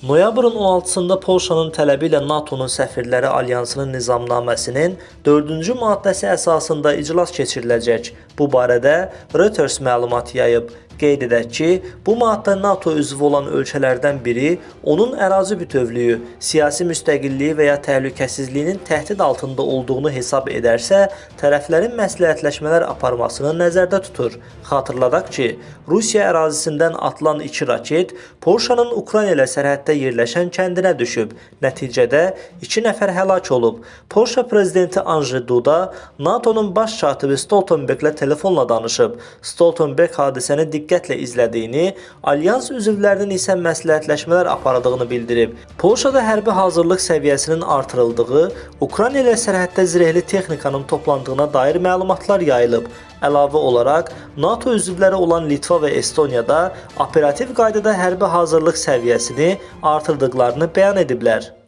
Noyabrın 16-sında Polşanın tələbi ilə NATO-nun səfirləri alyansının nizamnaməsinin 4-cü maddəsi əsasında iclas keçiriləcək. Bu barədə Reuters məlumat yayıb. Qeyd edək ki, bu maddə NATO üzvü olan ölkələrdən biri onun ərazi bütövlüyü, siyasi müstəqilliyi və ya təhlükəsizliyinin təhdid altında olduğunu hesab edərsə, tərəflərin məsləhətləşmələr aparmasını nəzərdə tutur. Xatırladaq ki, Rusiya ərazisindən atılan 2 raket Polşanın Ukrayna ilə sərhəddə yerləşən kəndinə düşüb. Nəticədə 2 nəfər həlak olub. Polşa prezidenti Anji Duda NATO-nun baş katibi Stoltenberglə telefonla danışıb. Stoltenberg hadisəni diqqətlə izlədiyini, alyans üzvlərinin isə məsləhətləşmələr apardığını bildirib. Polşada hərbi hazırlıq səviyyəsinin artırıldığı, Ukrayna ilə sərhəddə zirehli texnikanın toplandığına dair məlumatlar yayılıb. Əlavə olaraq, NATO üzvləri olan Litva və Estoniyada operativ qaydada hərbi hazırlıq səviyyəsini artırdıqlarını bəyan ediblər.